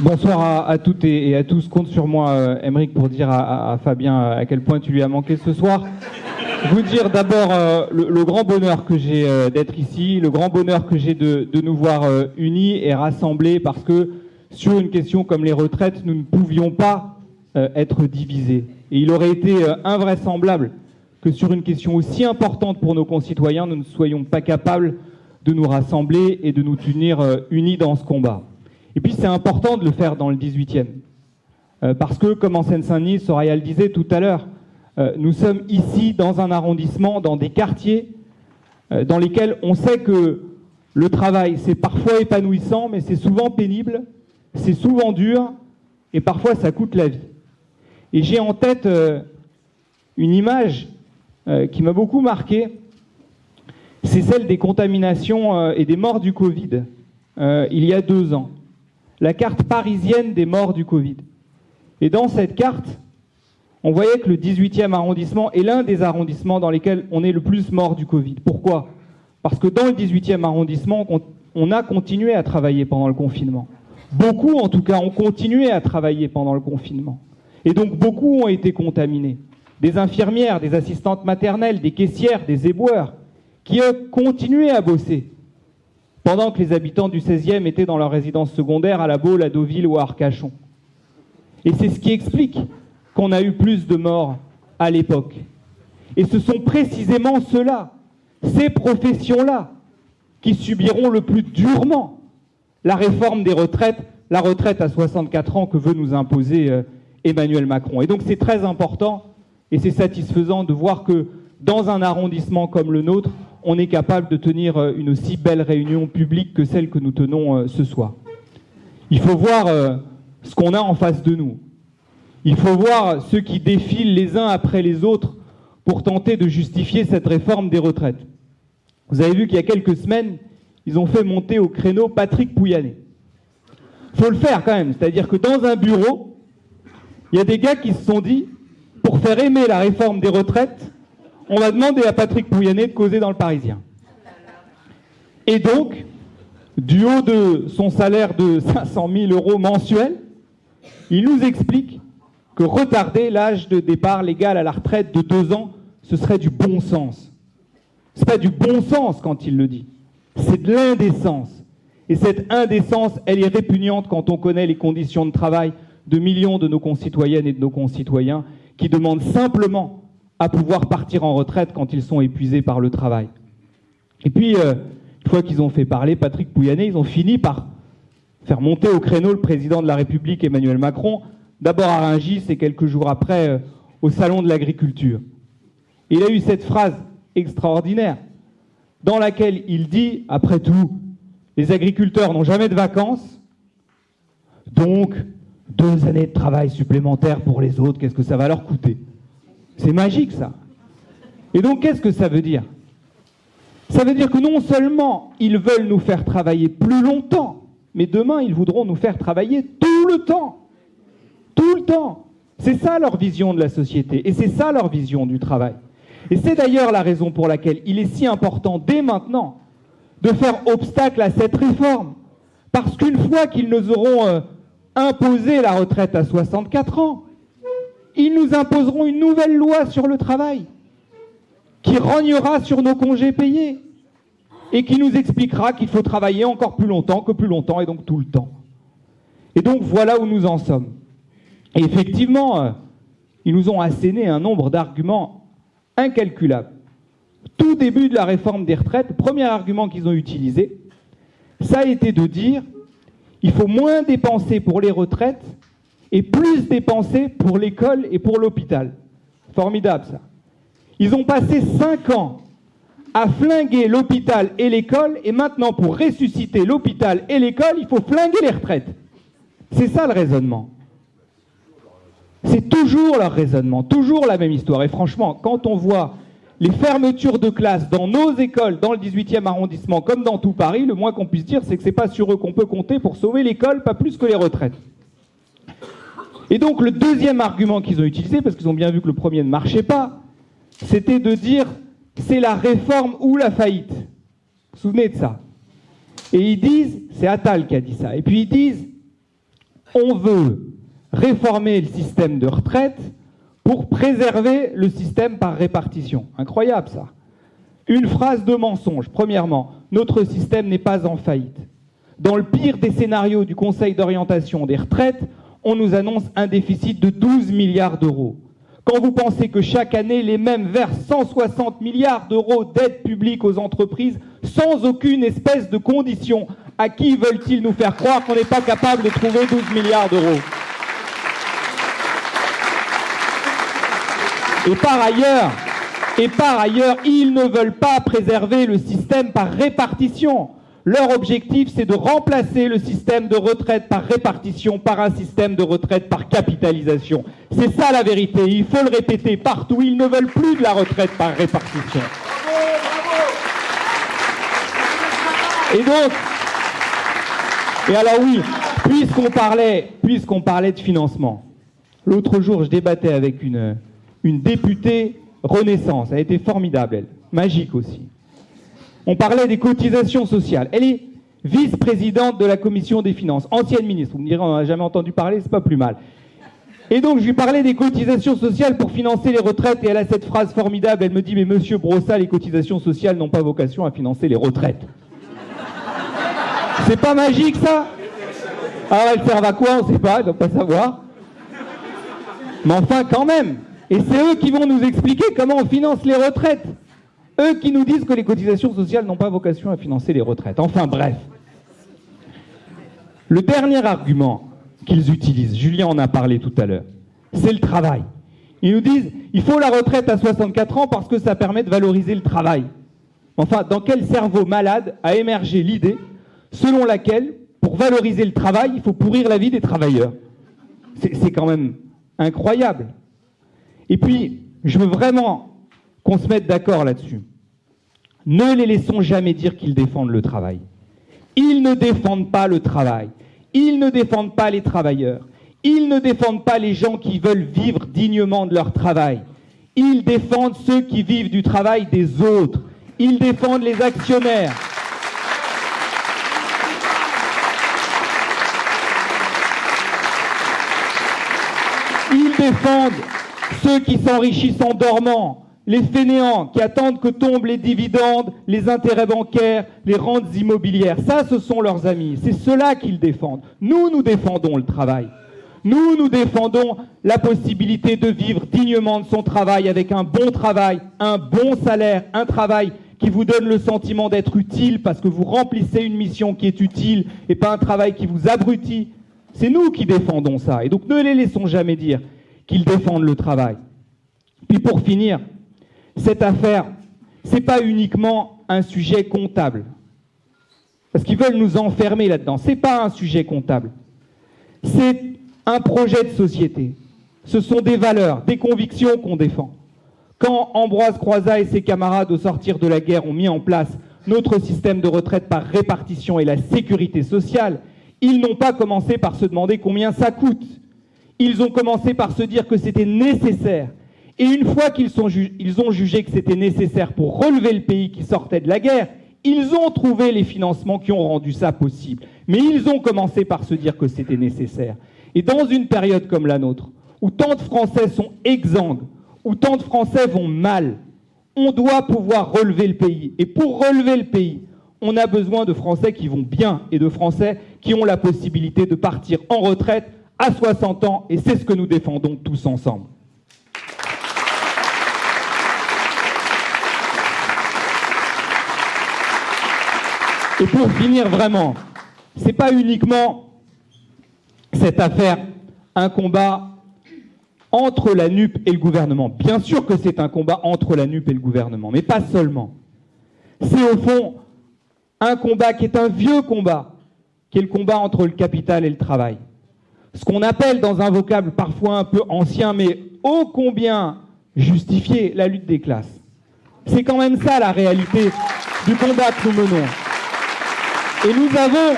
Bonsoir à, toutes et, à tous. Compte sur moi, euh, Émeric, pour dire à, Fabien à quel point tu lui as manqué ce soir. Vous dire d'abord euh, le, grand bonheur que j'ai euh, d'être ici, le grand bonheur que j'ai de, nous voir euh, unis et rassemblés parce que sur une question comme les retraites, nous ne pouvions pas euh, être divisés. Et il aurait été euh, invraisemblable que sur une question aussi importante pour nos concitoyens, nous ne soyons pas capables de nous rassembler et de nous tenir euh, unis dans ce combat. Et puis c'est important de le faire dans le 18e. Euh, parce que, comme en Seine-Saint-Denis, Soraya le disait tout à l'heure, euh, nous sommes ici dans un arrondissement, dans des quartiers euh, dans lesquels on sait que le travail, c'est parfois épanouissant, mais c'est souvent pénible, c'est souvent dur, et parfois ça coûte la vie. Et j'ai en tête une image qui m'a beaucoup marqué, c'est celle des contaminations et des morts du Covid il y a deux ans. La carte parisienne des morts du Covid. Et dans cette carte, on voyait que le 18e arrondissement est l'un des arrondissements dans lesquels on est le plus mort du Covid. Pourquoi? Parce que dans le 18e arrondissement, on, a continué à travailler pendant le confinement. Beaucoup, en tout cas, ont continué à travailler pendant le confinement. Et donc, beaucoup ont été contaminés. Des infirmières, des assistantes maternelles, des caissières, des éboueurs, qui ont continué à bosser pendant que les habitants du 16e étaient dans leur résidence secondaire à La Baule, à Deauville ou à Arcachon. Et c'est ce qui explique qu'on a eu plus de morts à l'époque. Et ce sont précisément ceux-là, ces professions-là, qui subiront le plus durement la réforme des retraites, la retraite à 64 ans que veut nous imposer euh, Emmanuel Macron. Et donc c'est très important et c'est satisfaisant de voir que dans un arrondissement comme le nôtre, on est capable de tenir euh, une aussi belle réunion publique que celle que nous tenons euh, ce soir. Il faut voir euh, ce qu'on a en face de nous. Il faut voir ceux qui défilent les uns après les autres pour tenter de justifier cette réforme des retraites. Vous avez vu qu'il y a quelques semaines, ils ont fait monter au créneau Patrick Pouyanné. Il faut le faire quand même, c'est-à-dire que dans un bureau, il y a des gars qui se sont dit, pour faire aimer la réforme des retraites, on va demander à Patrick Pouyanné de causer dans le Parisien. Et donc, du haut de son salaire de 500 000 euros mensuels, il nous explique que retarder l'âge de départ légal à la retraite de deux ans, ce serait du bon sens. C'est pas du bon sens quand il le dit, c'est de l'indécence. Et cette indécence, elle est répugnante quand on connaît les conditions de travail de millions de nos concitoyennes et de nos concitoyens qui demandent simplement à pouvoir partir en retraite quand ils sont épuisés par le travail. Et puis, euh, une fois qu'ils ont fait parler Patrick Pouyanné, ils ont fini par faire monter au créneau le président de la République Emmanuel Macron, d'abord à Rungis et quelques jours après euh, au Salon de l'Agriculture. Il a eu cette phrase extraordinaire dans laquelle il dit, après tout, les agriculteurs n'ont jamais de vacances, donc deux années de travail supplémentaires pour les autres, qu'est-ce que ça va leur coûter? C'est magique ça. Et donc qu'est-ce que ça veut dire? Ça veut dire que non seulement ils veulent nous faire travailler plus longtemps, mais demain ils voudront nous faire travailler tout le temps. Tout le temps. C'est ça leur vision de la société et c'est ça leur vision du travail. Et c'est d'ailleurs la raison pour laquelle il est si important dès maintenant de faire obstacle à cette réforme. Parce qu'une fois qu'ils nous auront euh, imposé la retraite à 64 ans, ils nous imposeront une nouvelle loi sur le travail qui rognera sur nos congés payés et qui nous expliquera qu'il faut travailler encore plus longtemps que plus longtemps et donc tout le temps. Et donc voilà où nous en sommes. Et effectivement, euh, ils nous ont asséné un nombre d'arguments incalculables. Tout début de la réforme des retraites, le premier argument qu'ils ont utilisé, ça a été de dire il faut moins dépenser pour les retraites et plus dépenser pour l'école et pour l'hôpital. Formidable ça. Ils ont passé cinq ans à flinguer l'hôpital et l'école, et maintenant pour ressusciter l'hôpital et l'école, il faut flinguer les retraites. C'est ça le raisonnement. C'est toujours leur raisonnement, toujours la même histoire. Et franchement, quand on voit les fermetures de classes dans nos écoles, dans le 18e arrondissement, comme dans tout Paris, le moins qu'on puisse dire, c'est que c'est pas sur eux qu'on peut compter pour sauver l'école, pas plus que les retraites. Et donc le deuxième argument qu'ils ont utilisé, parce qu'ils ont bien vu que le premier ne marchait pas, c'était de dire c'est la réforme ou la faillite. Vous vous souvenez de ça? Et ils disent, c'est Attal qui a dit ça, et puis ils disent On veut réformer le système de retraite pour préserver le système par répartition. Incroyable ça. Une phrase de mensonge. Premièrement, notre système n'est pas en faillite. Dans le pire des scénarios du Conseil d'orientation des retraites, on nous annonce un déficit de 12 milliards d'euros. Quand vous pensez que chaque année, les mêmes versent 160 milliards d'euros d'aide publique aux entreprises sans aucune espèce de condition, à qui veulent-ils nous faire croire qu'on n'est pas capable de trouver 12 milliards d'euros? Et par ailleurs, et par ailleurs, ils ne veulent pas préserver le système par répartition. Leur objectif, c'est de remplacer le système de retraite par répartition par un système de retraite par capitalisation. C'est ça la vérité. Il faut le répéter partout. Ils ne veulent plus de la retraite par répartition. Et donc, et alors oui, puisqu'on parlait, puisqu'on parlait de financement, l'autre jour, je débattais avec une, une députée Renaissance. Elle été formidable, elle. Magique aussi. On parlait des cotisations sociales. Elle est vice-présidente de la commission des finances, ancienne ministre. Vous me direz, on n'a jamais entendu parler, c'est pas plus mal. Et donc, je lui parlais des cotisations sociales pour financer les retraites, et elle a cette phrase formidable, elle me dit, mais monsieur Brossa, les cotisations sociales n'ont pas vocation à financer les retraites. C'est pas magique, ça? Alors, elles servent à quoi? On ne sait pas, elle ne pas savoir. Mais enfin, quand même et c'est eux qui vont nous expliquer comment on finance les retraites. Eux qui nous disent que les cotisations sociales n'ont pas vocation à financer les retraites. Enfin bref. Le dernier argument qu'ils utilisent, Julien en a parlé tout à l'heure, c'est le travail. Ils nous disent il faut la retraite à 64 ans parce que ça permet de valoriser le travail. Enfin, dans quel cerveau malade a émergé l'idée selon laquelle, pour valoriser le travail, il faut pourrir la vie des travailleurs? C'est quand même incroyable. Et puis, je veux vraiment qu'on se mette d'accord là-dessus. Ne les laissons jamais dire qu'ils défendent le travail. Ils ne défendent pas le travail. Ils ne défendent pas les travailleurs. Ils ne défendent pas les gens qui veulent vivre dignement de leur travail. Ils défendent ceux qui vivent du travail des autres. Ils défendent les actionnaires. Ils défendent ceux qui s'enrichissent en dormant, les fainéants qui attendent que tombent les dividendes, les intérêts bancaires, les rentes immobilières. Ça, ce sont leurs amis. C'est cela qu'ils défendent. Nous, nous défendons le travail. Nous, nous défendons la possibilité de vivre dignement de son travail avec un bon travail, un bon salaire, un travail qui vous donne le sentiment d'être utile parce que vous remplissez une mission qui est utile et pas un travail qui vous abrutit. C'est nous qui défendons ça. Et donc ne les laissons jamais dire qu'ils défendent le travail. Puis pour finir, cette affaire, ce n'est pas uniquement un sujet comptable. Parce qu'ils veulent nous enfermer là-dedans. Ce n'est pas un sujet comptable. C'est un projet de société. Ce sont des valeurs, des convictions qu'on défend. Quand Ambroise Croizat et ses camarades au sortir de la guerre ont mis en place notre système de retraite par répartition et la sécurité sociale, ils n'ont pas commencé par se demander combien ça coûte. Ils ont commencé par se dire que c'était nécessaire. Et une fois qu'ils ont jugé que c'était nécessaire pour relever le pays qui sortait de la guerre, ils ont trouvé les financements qui ont rendu ça possible. Mais ils ont commencé par se dire que c'était nécessaire. Et dans une période comme la nôtre, où tant de Français sont exsangues, où tant de Français vont mal, on doit pouvoir relever le pays. Et pour relever le pays, on a besoin de Français qui vont bien et de Français qui ont la possibilité de partir en retraite à 60 ans, et c'est ce que nous défendons tous ensemble. Et pour finir vraiment, ce n'est pas uniquement cette affaire un combat entre la NUP et le gouvernement. Bien sûr que c'est un combat entre la NUP et le gouvernement, mais pas seulement. C'est au fond un combat qui est un vieux combat, qui est le combat entre le capital et le travail ce qu'on appelle dans un vocable parfois un peu ancien, mais ô combien justifié, la lutte des classes. C'est quand même ça la réalité du combat que nous menons. Et nous avons,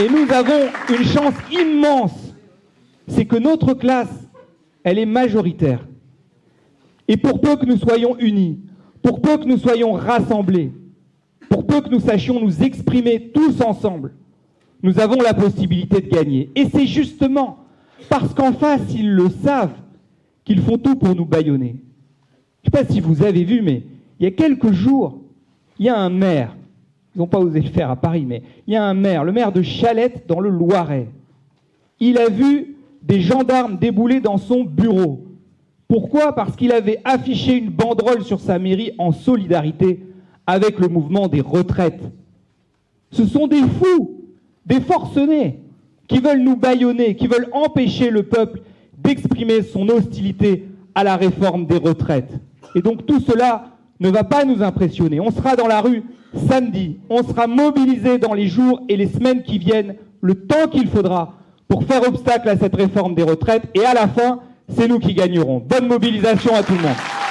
et nous avons une chance immense, c'est que notre classe, elle est majoritaire. Et pour peu que nous soyons unis, pour peu que nous soyons rassemblés, pour peu que nous sachions nous exprimer tous ensemble, nous avons la possibilité de gagner. Et c'est justement parce qu'en face, ils le savent, qu'ils font tout pour nous bâillonner. Je ne sais pas si vous avez vu, mais il y a quelques jours, il y a un maire, ils n'ont pas osé le faire à Paris, mais il y a un maire, le maire de Chalette dans le Loiret. Il a vu des gendarmes débouler dans son bureau. Pourquoi? Parce qu'il avait affiché une banderole sur sa mairie en solidarité avec le mouvement des retraites. Ce sont des fous, des forcenés, qui veulent nous bâillonner, qui veulent empêcher le peuple d'exprimer son hostilité à la réforme des retraites. Et donc tout cela ne va pas nous impressionner. On sera dans la rue samedi, on sera mobilisé dans les jours et les semaines qui viennent, le temps qu'il faudra pour faire obstacle à cette réforme des retraites. Et à la fin, c'est nous qui gagnerons. Bonne mobilisation à tout le monde.